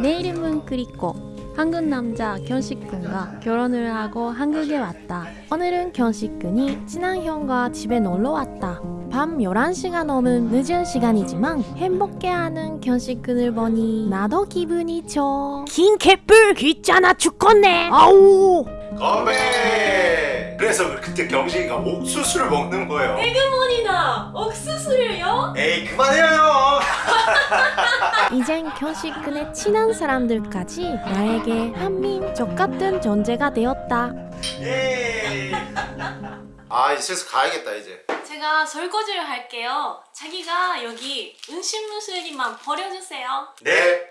내 이름은 그리코. 한국 남자 견식군과 결혼을 하고 한국에 왔다. 오늘은 견식군이 친한 형과 집에 놀러 왔다. 밤 11시가 넘은 늦은 시간이지만 행복해하는 견식군을 보니 나도 기분이 좋. 긴 개뿔 귀찮아 죽겠네. 아우. 건배! 그래서 그때 경식이가 옥수수를 먹는 거예요. 에그머니나 옥수수를요? 에이 그만해요. 이젠 견식군의 친한 사람들까지 나에게 한민족 같은 존재가 되었다. 예. 아 이제 슬슬 가야겠다 이제. 제가 설거지를 할게요. 자기가 여기 음식물 쓰레기만 버려주세요. 네.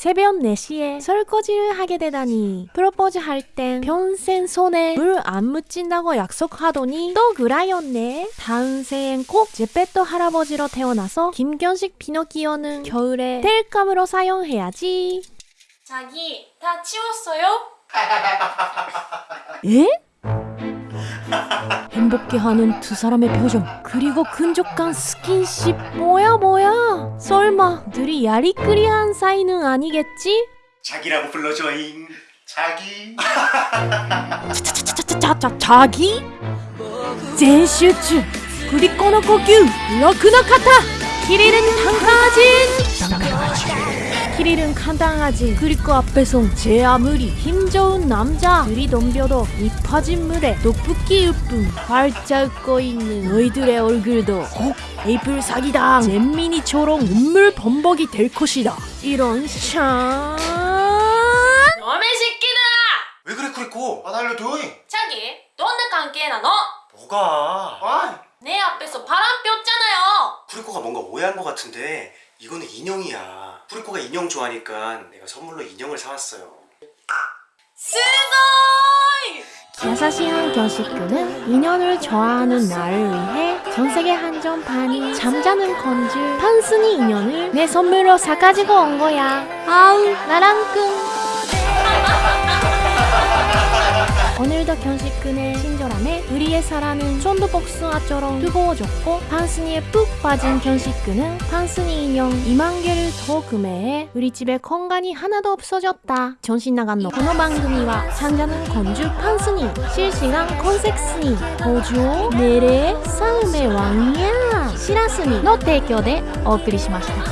새벽 4시에 설거지를 하게 되다니 프로포즈 할 땐 평생 손에 물 안 묻힌다고 약속하더니 또 그라였네 다음 생엔 꼭 제페토 할아버지로 태어나서 김견식 피노키오는 겨울에 텔감으로 사용해야지 자기 다 치웠어요? 에? 행복해하는 두 사람의 표정 그리고 끈적한 스킨십 뭐야 뭐야 설마 둘이 야리꾸리한 사이는 아니겠지? 자기라고 불러줘잉. 자기. 자자자자자 자기? 젠슈츠 그리코노 고규 러크노 카타 키릴은 강강하진 키릴은 간당하지 그리고 앞에서 제 아무리 힘 좋은 남자 둘이 덤벼도 입파진 물에 높붓기 으뿐 활짝 웃고 있는 너희들의 얼굴도 꼭 에이플 사기당 잼민이처럼 눈물 범벅이 될 것이다 이런 참 너의 새끼다 왜 그래 쿠리코? 안 알려줘잉. 자기 너는 관계나 너? 뭐가? 아내 앞에서 바람 폈잖아요 쿠리코가 뭔가 오해한 것 같은데 이거는 인형이야. 쿠리코가 인형 좋아하니까 내가 선물로 인형을 사왔어요. 스고이! 야사시한 견식구는 인연을 좋아하는 나를 위해 전세계 한정 반이 잠자는 건줄 판순이 인연을 내 선물로 사가지고 온 거야 아우 나랑 끈 오늘도 견식군의 친절함에 우리의 사랑은 쫀두복숭아처럼 뜨거워졌고 판순이에 푹 빠진 견식군은 판순이 인형 2만 개를 더 구매해 우리 집에 공간이 하나도 없어졌다 전신 나간 너この番組は 잠자는 건주 판순이 실시간 컨섹스니 고조 내래 싸움의 왕이야 시라스니の提供でお送りしました